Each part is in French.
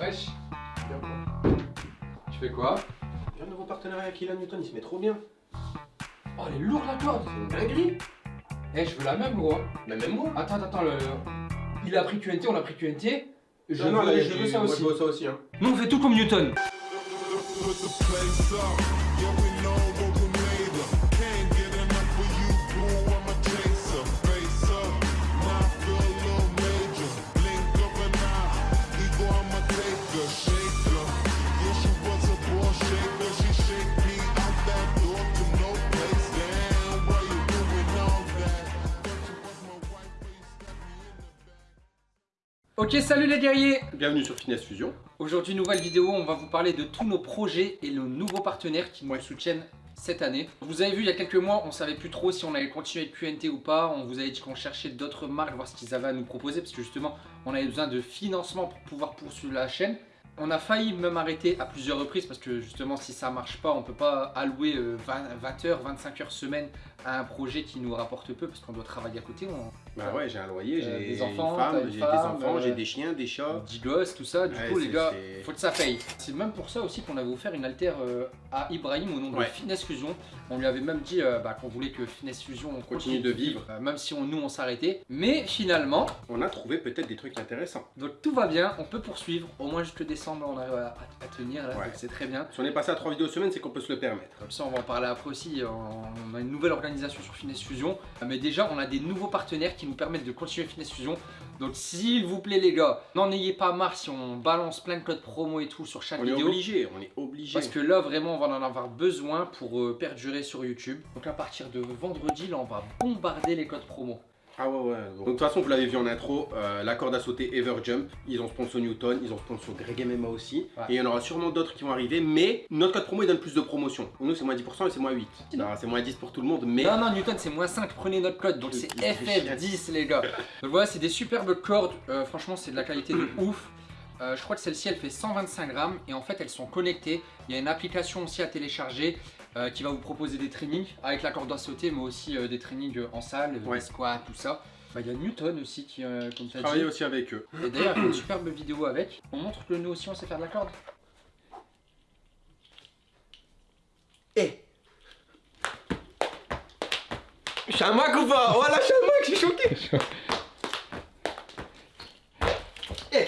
Wesh, Bien quoi tu fais quoi? J'ai un nouveau partenariat avec Ilan Newton, il se met trop bien. Oh, elle est lourde la corde C'est une dinguerie. Eh, je veux la même, gros. Mais même moi. Attends, attends, le... il a pris QNT, on a pris QNT. Je, Non, non, veux, là, je j'ai- veux ça moi, aussi. Je veux ça aussi. Hein. Nous, on fait tout comme Newton. Ok, salut les guerriers Bienvenue sur Finesse Fusion. Aujourd'hui, nouvelle vidéo, on va vous parler de tous nos projets et nos nouveaux partenaires qui nous soutiennent cette année. Vous avez vu, il y a quelques mois, on savait plus trop si on allait continuer avec QNT ou pas. On vous avait dit qu'on cherchait d'autres marques, voir ce qu'ils avaient à nous proposer, parce que justement, on avait besoin de financement pour pouvoir poursuivre la chaîne. On a failli même arrêter à plusieurs reprises parce que justement si ça marche pas on peut pas allouer euh, 20, 20 heures, 25 heures semaine à un projet qui nous rapporte peu parce qu'on doit travailler à côté, on Bah ouais, j'ai un loyer, j'ai des enfants, j'ai des femme, enfants, euh, j'ai des chiens, des chats. 10 gosses, tout ça, du Ouais, coup les gars, faut que ça paye. C'est même pour ça aussi qu'on avait offert une altère euh, à Ibrahim au nom de. Finesse Fusion. On lui avait même dit euh, bah, qu'on voulait que Finesse Fusion on Continue de vivre. même si on, nous on s'arrêtait. Mais finalement, On a trouvé peut-être des trucs intéressants. donc tout va bien, on peut poursuivre. Au moins jusque décembre on arrive à, à tenir là, Ouais. donc c'est très bien. Si on est passé à 3 vidéos semaine, c'est qu'on peut se le permettre. Comme ça, on va en parler après aussi. On a une nouvelle organisation sur Finesse Fusion. Mais déjà, on a des nouveaux partenaires qui nous permettent de continuer Finesse Fusion. Donc, s'il vous plaît, les gars, n'en ayez pas marre si on balance plein de codes promo et tout sur chaque On est vidéo. obligé, on est obligé. Parce que là, vraiment, on va en avoir besoin pour euh, perdurer sur YouTube. Donc, à partir de vendredi, là, on va bombarder les codes promo. Ah ouais ouais. Donc de toute façon vous l'avez vu en intro, euh, la corde à sauter Everjump, ils ont sponsor Newton, ils ont sponsor Greg MMA aussi. Ouais. Et il y en aura sûrement d'autres qui vont arriver, mais notre code promo il donne plus de promotion. Pour nous c'est moins 10% et c'est moins 8. Non. Non, c'est moins 10 pour tout le monde, mais Non, non, Newton, c'est moins 5. Prenez notre code. Donc, c'est il fait FF10, les gars. Donc, voilà, c'est des superbes cordes. Euh, franchement, c'est de la qualité de ouf. Euh, je crois que celle-ci, elle fait 125 grammes. Et en fait, elles sont connectées. Il y a une application aussi à télécharger euh, qui va vous proposer des trainings avec la corde à sauter, mais aussi euh, des trainings en salle, Ouais. des squats, tout ça. Bah, Il y a Newton aussi, qui, euh, comme as dit. aussi avec eux. Et d'ailleurs, il y a une superbe vidéo avec. On montre que nous aussi, on sait faire de la corde. Eh Je suis un Mac ou pas Voilà, je suis un Mac, je suis choqué Eh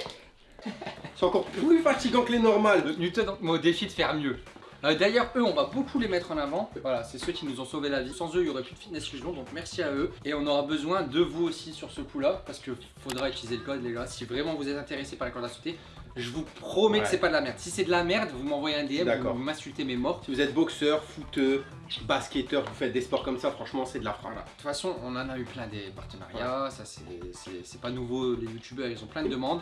C'est encore plus fatigant que les normales. Newton au défi de faire mieux. Euh, D'ailleurs, eux, on va beaucoup les mettre en avant. Voilà, c'est ceux qui nous ont sauvé la vie. Sans eux, il n'y aurait plus de fitness fusion, donc merci à eux. Et on aura besoin de vous aussi sur ce coup-là, parce qu'il faudra utiliser le code, les gars. Si vraiment vous êtes intéressé par la corde à sauter, je vous promets que Ouais. c'est pas de la merde. Si c'est de la merde, vous m'envoyez un DM, D'accord. vous m'insultez mes morts. Si vous êtes boxeur, footeux, basketteur, vous faites des sports comme ça, franchement c'est de la frappe. De toute façon, on en a eu plein des partenariats, ça c'est pas nouveau, les youtubeurs ils ont plein de demandes,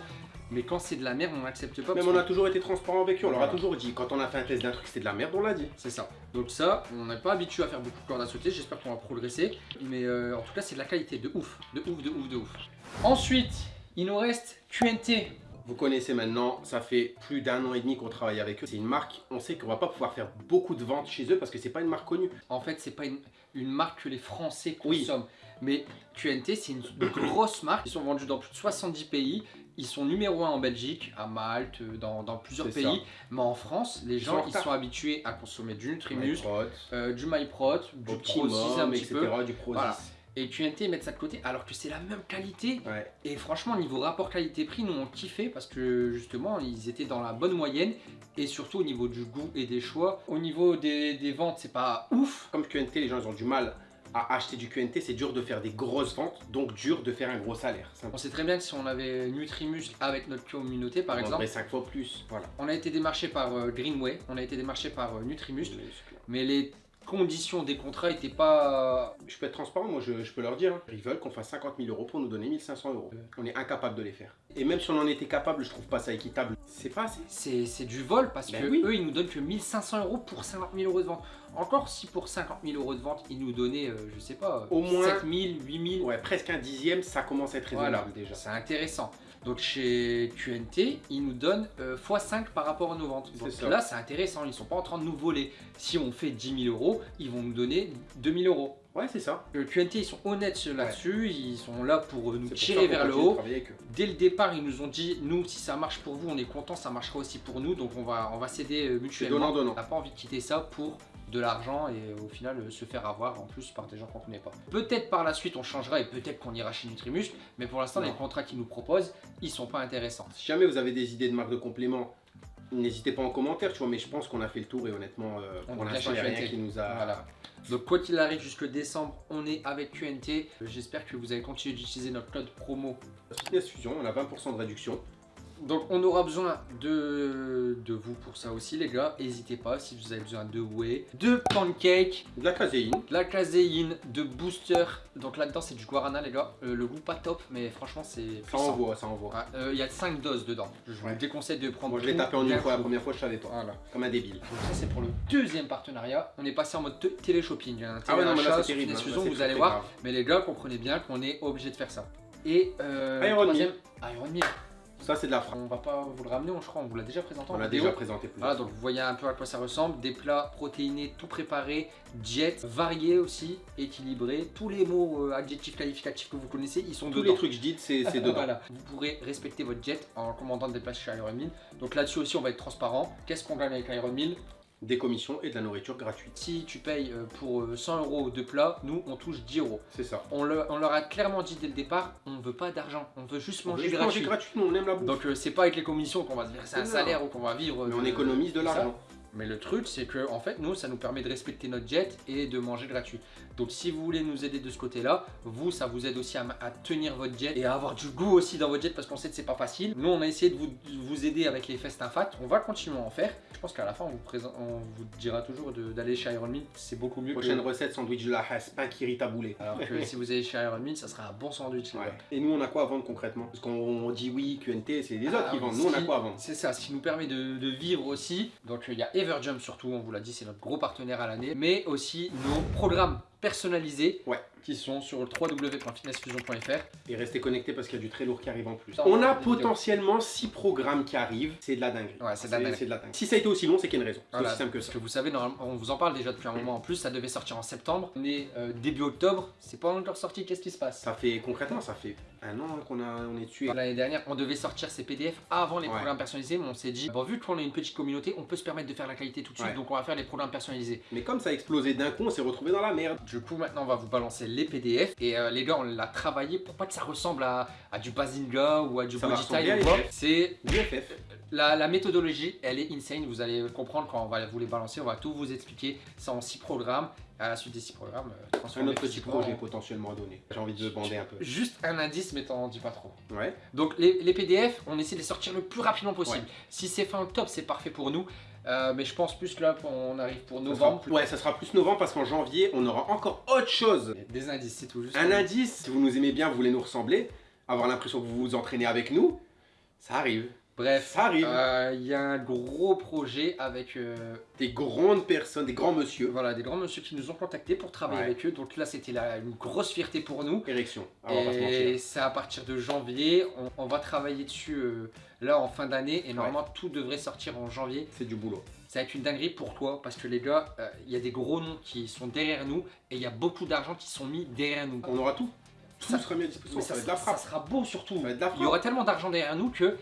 mais quand c'est de la merde, on n'accepte pas. Même on a toujours été transparent avec eux, on leur a toujours dit, quand on a fait un test d'un truc c'était de la merde, on l'a dit. C'est ça. Donc ça, on n'est pas habitué à faire beaucoup de cordes à sauter, j'espère qu'on va progresser. Mais euh, en tout cas, c'est de la qualité de ouf, de ouf, de ouf, de ouf. Ensuite, il nous reste QNT. Vous connaissez maintenant, ça fait plus d'un an et demi qu'on travaille avec eux. C'est une marque, on sait qu'on va pas pouvoir faire beaucoup de ventes chez eux parce que c'est pas une marque connue. En fait, c'est pas une, une marque que les Français Oui. consomment. Mais QNT, c'est une grosse marque. Ils sont vendus dans plus de 70 pays. Ils sont numéro 1 en Belgique, à Malte, dans, dans plusieurs pays. Mais en France, les gens, ils sont habitués à consommer du Nutrimus, euh, du MyProt, du Pro 6 un Optimum, petit etc. peu. Du Pro Voilà. Et QNT, mettent ça de côté alors que c'est la même qualité. Ouais. Et franchement, niveau rapport qualité-prix, nous on kiffé parce que justement, ils étaient dans la bonne moyenne. Et surtout au niveau du goût et des choix. Au niveau des, des ventes, c'est pas ouf. Comme QNT, les gens ils ont du mal à acheter du QNT, c'est dur de faire des grosses ventes, donc dur de faire un gros salaire. On sait très bien que si on avait Nutrimuscle avec notre communauté, par exemple, 5 fois plus. Voilà. on a été démarché par euh, Greenway, on a été démarché par euh, Nutrimuscle, mais les conditions des contrats étaient pas. Je peux être transparent, moi je, je peux leur dire, hein. ils veulent qu'on fasse 50 000 euros pour nous donner 1500 euros. On est incapable de les faire. Et même si on en était capable, je trouve pas ça équitable. C'est pas assez. C'est c'est du vol parce Ben que oui. eux ils nous donnent que 1500 euros pour 50 000 euros de vente. Encore si pour 50 000 euros de vente ils nous donnaient, euh, je sais pas, Au moins- 7 000, 8 000. Ouais, presque un dixième, ça commence à être raisonnable Voilà, déjà. c'est intéressant. Donc chez QNT, ils nous donnent euh, x5 par rapport à nos ventes. Donc ça. là, c'est intéressant, ils sont pas en train de nous voler. Si on fait 10 000 euros, ils vont nous donner 2 000 euros. Ouais, c'est ça. Euh, QNT, ils sont honnêtes là-dessus, ils sont là pour euh, nous pour tirer vers le haut. Dès le départ, ils nous ont dit, nous, si ça marche pour vous, on est content, ça marchera aussi pour nous, donc on va, on va s'aider euh, mutuellement. donnant-donnant. On n'a pas envie de quitter ça pour de l'argent et euh, au final euh, se faire avoir en plus par des gens qu'on connaît pas. Peut-être par la suite on changera et peut-être qu'on ira chez Nutrimuscle, mais pour l'instant les contrats qu'ils nous proposent, ils sont pas intéressants. Si jamais vous avez des idées de marque de compléments, n'hésitez pas en commentaire, tu vois, mais je pense qu'on a fait le tour et honnêtement, euh, On pour va l'instant, il n'y a rien qui nous a... Voilà. Donc quoi qu'il arrive jusque décembre, on est avec QNT. J'espère que vous allez continuer d'utiliser notre code promo Fitness Fusion, on a 20% de réduction. Donc on aura besoin de, de vous pour ça aussi les gars, n'hésitez pas si vous avez besoin de whey, de pancake, De la caséine. de la caséine, de booster, donc là-dedans c'est du guarana les gars, Euh, le goût pas top mais franchement c'est Ça envoie, ça envoie. Ouais, euh, Il y a 5 doses dedans, je vous Ouais. déconseille de prendre Moi, je l'ai tapé en une fois, la première fois, je savais pas. Voilà. Comme un débile. Donc ça c'est pour le deuxième partenariat, on est passé en mode télé-shopping, hein, Ah ouais, non, mais là, c'est terrible. Hein. Là, vous allez voir, grave. mais les gars comprenez bien qu'on est obligé de faire ça. Et euh, Iron troisième, Iron. Ça, c'est de la frappe. On va pas vous le ramener, je crois, on vous l'a déjà présenté en On l'a déjà présenté plus. Voilà, donc vous voyez un peu à quoi ça ressemble. Des plats protéinés, tout préparés, diète, variés aussi, équilibrés. Tous les mots euh, adjectifs qualificatifs que vous connaissez, ils sont Tous dedans. les trucs que je dis, c'est dedans. Voilà. Vous pourrez respecter votre diète en commandant des places chez Ironmeal. Donc là-dessus aussi, on va être transparent. Qu'est-ce qu'on gagne avec Ironmeal Des commissions et de la nourriture gratuite. Si tu payes euh, pour euh, 100 euros de plats, nous, on touche 10 euros. C'est ça. On, le- on leur a clairement dit dès le départ, on veut pas d'argent, on veut juste On veut manger juste gratuit. manger gratuitement, on aime la bouffe. Donc euh, c'est pas avec les commissions qu'on va se verser un Non. salaire ou qu'on va vivre. Mais on économise de l'argent. Mais le truc, c'est que en fait, nous, ça nous permet de respecter notre jet et de manger gratuit. Donc, si vous voulez nous aider de ce côté-là, vous, ça vous aide aussi à, à tenir votre jet et à avoir du goût aussi dans votre jet parce qu'on sait que c'est pas facile. Nous, on a essayé de vous, de vous aider avec les festins fat. On va continuer à en faire. Je pense qu'à la fin, on vous, présente, on vous dira toujours d'aller chez Iron Meal. C'est beaucoup mieux Prochaine que. recette, sandwich de la Haas, pain kiri taboulé. Alors que si vous allez chez Iron Meal, ça sera un bon sandwich. Ouais. Et nous, on a quoi à vendre concrètement? Parce qu'on on dit oui, QNT, c'est les Ah, autres qui vendent. Nous, on a quoi à vendre? C'est ça, ce qui nous permet de, de vivre aussi. Donc il y a Everjump surtout, on vous l'a dit, c'est notre gros partenaire à l'année. Mais aussi nos programmes personnalisés Ouais. qui sont sur le www.fitnessfusion.fr. Et restez connectés parce qu'il y a du très lourd qui arrive en plus. On a potentiellement 6 programmes qui arrivent. C'est de la dinguerie. Ouais, c'est de la dinguerie. C'est de la dinguerie. Si ça a été aussi long, c'est qu'il y a une raison. C'est Voilà, aussi simple que parce ça. que vous savez, on vous en parle déjà depuis un moment en plus, ça devait sortir en septembre. On est euh, début octobre, c'est pas encore sorti, qu'est-ce qui se passe? Ça fait concrètement, ça fait un an qu'on on est dessus. L'année dernière, on devait sortir ces PDF avant les Ouais. programmes personnalisés, mais on s'est dit, bon, vu qu'on est une petite communauté, on peut se permettre de faire la qualité tout de suite, Ouais. donc on va faire les programmes personnalisés. Mais comme ça a explosé d'un coup, on s'est retrouvé dans la merde. Du coup, maintenant, on va vous balancer les PDF. Et euh, les gars, on l'a travaillé pour pas que ça ressemble à, à du Bazinga ou à du l'IFF. C'est la, la méthodologie, elle est insane. Vous allez comprendre quand on va vous les balancer. On va tout vous expliquer. Ça en 6 programmes. À la suite des 6 programmes, euh, Un autre petit projet en- potentiellement à donner. J'ai envie de bander un peu. Juste un indice, mais t'en dis pas trop. Ouais. Donc les, les PDF, on essaie de les sortir le plus rapidement possible. Ouais. Si c'est fin octobre, c'est parfait pour nous. Euh, mais je pense plus que là, on arrive pour Ça novembre. sera- ouais, ça sera plus novembre parce qu'en janvier, on aura encore autre chose. Des indices, c'est tout. Juste Un indice, si vous nous aimez bien, vous voulez nous ressembler, avoir l'impression que vous vous entraînez avec nous, ça arrive. Bref, Ça arrive. euh, il y a un gros projet avec euh, Des grandes personnes, des grands monsieur. voilà, des grands monsieur qui nous ont contactés pour travailler Ouais. avec eux. Donc là, c'était une grosse fierté pour nous. Érection. Ah, et c'est à partir de janvier. On, on va travailler dessus euh, là en fin d'année. Et normalement, tout devrait sortir en janvier. C'est du boulot. Ça va être une dinguerie. Pourquoi Parce que les gars, euh, il y a des gros noms qui sont derrière nous. Et il y a beaucoup d'argent qui sont mis derrière nous. On aura tout. Tout Ça- sera mis à disposition. Ça, ça, va être de la ça frappe. sera beau surtout. Il y aura tellement d'argent derrière nous que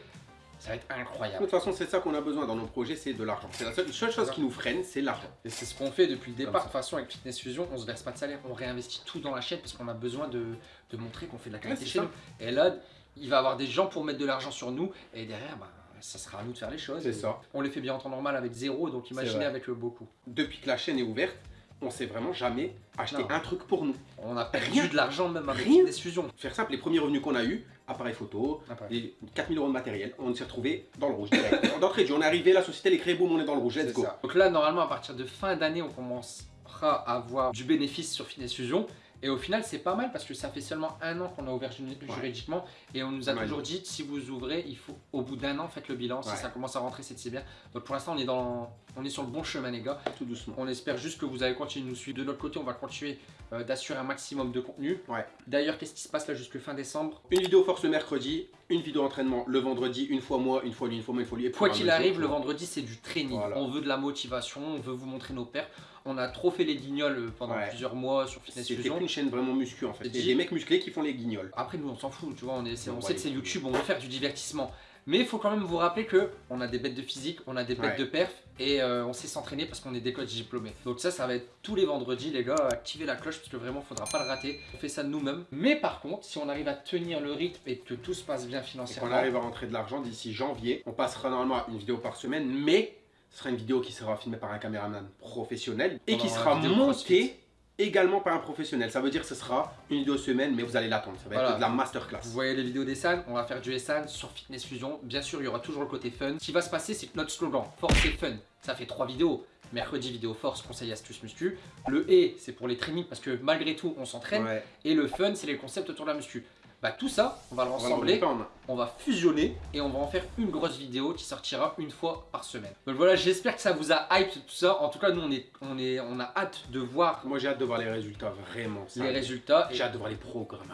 ça va être De incroyable. toute façon, c'est ça qu'on a besoin dans nos projets, c'est de l'argent. C'est la seule, seule chose qui nous freine, c'est l'argent. Et c'est ce qu'on fait depuis le départ. De toute façon, avec Fitness Fusion, on se verse pas de salaire, on réinvestit tout dans la chaîne parce qu'on a besoin de, de montrer qu'on fait de la qualité Ouais, chez ça. nous. Et là, il va y avoir des gens pour mettre de l'argent sur nous et derrière, bah, ça sera à nous de faire les choses. C'est ça. On les fait bien en temps normal avec zéro, donc imaginez avec le beaucoup. Depuis que la chaîne est ouverte, on s'est vraiment jamais acheté Non. un truc pour nous. On a perdu Rien. de l'argent même avec Rien. Fitness Fusion. Faire simple, les premiers revenus qu'on a eu, appareil photo, les 4000 euros de matériel, on s'est retrouvé dans le rouge direct. D'entrée on est arrivé, la société elle est créée, boum, on est dans le rouge, let's go. ça. Donc là, normalement, à partir de fin d'année, on commencera à avoir du bénéfice sur Fitness Fusion. Et au final, c'est pas mal parce que ça fait seulement un an qu'on a ouvert ju- juridiquement. Et on nous a toujours dit, si vous ouvrez, il faut au bout d'un an, faites le bilan. Si Ouais. ça commence à rentrer, c'est c'est bien. Donc pour l'instant, on, est dans- on est sur le bon chemin, les gars. Tout doucement. On espère juste que vous allez continuer de nous suivre. De notre côté, on va continuer euh, d'assurer un maximum de contenu. Ouais. D'ailleurs, qu'est-ce qui se passe là jusque fin décembre? Une vidéo force le mercredi, une vidéo entraînement le vendredi, une fois moi, une fois lui, une fois moi, une fois lui. et Quoi qu'il arrive, jour, le vendredi, c'est du training. Voilà. On veut de la motivation, on veut vous montrer nos pères. On a trop fait les guignols euh, pendant Ouais. plusieurs mois sur Fitness C'était une chaîne vraiment muscu en fait. Dis- des mecs musclés qui font les guignols. Après nous on s'en fout, tu vois, on, est, c'est- On sait que c'est. YouTube, on veut faire du divertissement. Mais il faut quand même vous rappeler que on a des bêtes de physique, on a des bêtes Ouais. de perf et euh, on sait s'entraîner parce qu'on est des coachs diplômés. Donc ça, ça va être tous les vendredis les gars, activez la cloche parce que vraiment faudra pas le rater. On fait ça nous-mêmes. Mais par contre, si on arrive à tenir le rythme et que tout se passe bien Et financièrement, qu'on arrive à rentrer de l'argent d'ici janvier, on passera normalement à une vidéo par semaine, mais ce sera une vidéo qui sera filmée par un caméraman professionnel et On qui sera montée également par un professionnel. Ça veut dire que ce sera une vidéo semaine, mais vous allez l'attendre. Ça va Voilà. être de la masterclass. Vous voyez les vidéos des on va faire du SAN sur Fitness Fusion. Bien sûr, il y aura toujours le côté fun. Ce qui va se passer, c'est que notre slogan, force et fun, ça fait trois vidéos. Mercredi, vidéo force, conseil, astuce, muscu. Le et, c'est pour les trainings parce que malgré tout, on s'entraîne. Ouais. Et le fun, c'est les concepts autour de la muscu. Bah tout ça, on va le rassembler, on va fusionner et on va en faire une grosse vidéo qui sortira une fois par semaine. Donc voilà, j'espère que ça vous a hype tout ça. En tout cas, nous on est, on est, on a hâte de voir Moi j'ai hâte de voir les résultats, vraiment. ça. les résultats. Et J'ai hâte de voir les programmes.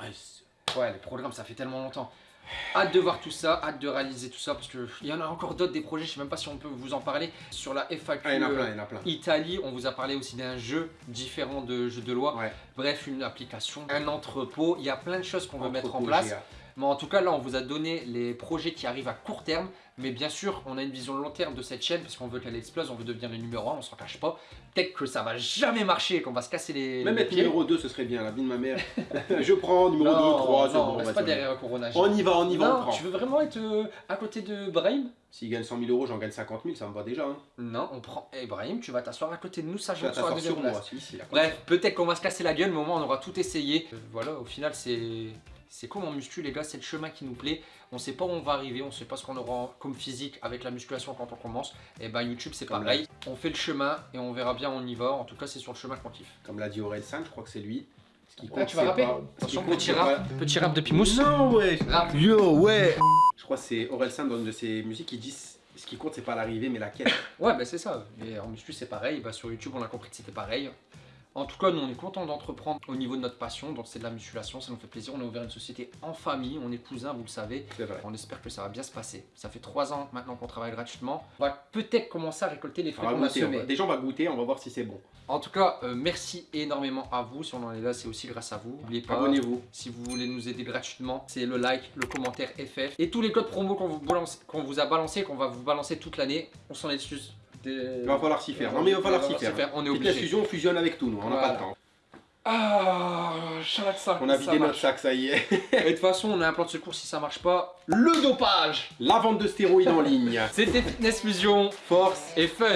Ouais, les programmes, ça fait tellement longtemps. Hâte de voir tout ça, hâte de réaliser tout ça, parce qu'il y en a encore d'autres des projets, je sais même pas si on peut vous en parler. Sur la FAQ Ah, il y en a euh, plein, il y en a plein. Italie, on vous a parlé aussi d'un jeu différent de jeu de loi. Ouais. Bref, une application, un entrepôt, il y a plein de choses qu'on veut mettre en place. GA. Mais en tout cas, là, on vous a donné les projets qui arrivent à court terme. Mais bien sûr, on a une vision long terme de cette chaîne parce qu'on veut qu'elle explose, on veut devenir le numéro 1, on s'en cache pas. Peut-être que ça va jamais marcher, qu'on va se casser les, Même les être pieds. numéro 2, ce serait bien, la vie de ma mère. je prends numéro 2, non, 3, c'est non, bon, on reste pas on y va. derrière Corona. On y va, on y va, on prend. tu veux vraiment être euh, à côté de Brahim? S'il gagne 100 000 euros, j'en gagne 50 000, ça me va déjà. Hein. Non, on prend. Eh Brahim, tu vas t'asseoir à côté de nous, ça Je je vais sur la t'asseoir deuxième sur place. moi, si, si, là. Bref, peut-être qu'on va se casser la gueule, mais au moins on aura tout essayé. Euh, voilà, au final, c'est. C'est comme en muscu, les gars, c'est le chemin qui nous plaît. On sait pas où on va arriver, on sait pas ce qu'on aura comme physique avec la musculation quand on commence. Et ben YouTube, c'est pareil. On fait le chemin et on verra bien, on y va. En tout cas, c'est sur le chemin qu'on kiffe. Comme l'a dit Aurel San, je crois que c'est lui. Ce qui Ah, compte, tu vas c'est rapper pas- ce qui Attention, petit rap, pas- petit rap de Pimous. Non, ouais. Rap. Yo, ouais. Je crois que c'est Aurel San dans une de ses musiques qui dit ce qui compte, c'est pas l'arrivée, mais la quête. Ouais, bah c'est ça. Et en muscu, c'est pareil. Bah, sur YouTube, on a compris que c'était pareil. En tout cas, nous, on est content d'entreprendre au niveau de notre passion. Donc, c'est de la musculation, ça nous fait plaisir. On a ouvert une société en famille, on est cousins, vous le savez. C'est vrai. On espère que ça va bien se passer. Ça fait trois ans maintenant qu'on travaille gratuitement. On va peut-être commencer à récolter les On fruits va qu'on a semés. Déjà, on va goûter, on va voir si c'est bon. En tout cas, euh, merci énormément à vous. Si on en est là, c'est aussi grâce à vous. N'oubliez pas, Abonnez-vous. si vous voulez nous aider gratuitement, c'est le like, le commentaire FF et tous les codes promo qu'on vous, balance- qu'on vous a balancé, qu'on va vous balancer toute l'année. On s'en excuse. Il va falloir s'y faire. Non, mais il va falloir s'y faire. On est obligé. Fusion, on fusionne avec tout, nous. On n'a Voilà. pas le temps. Ah, chaque sac. On a vidé notre sac, ça y est. Et de toute façon, on a un plan de secours si ça marche pas. Le dopage La vente de stéroïdes en ligne. C'était Fitness Fusion Force. et Fun.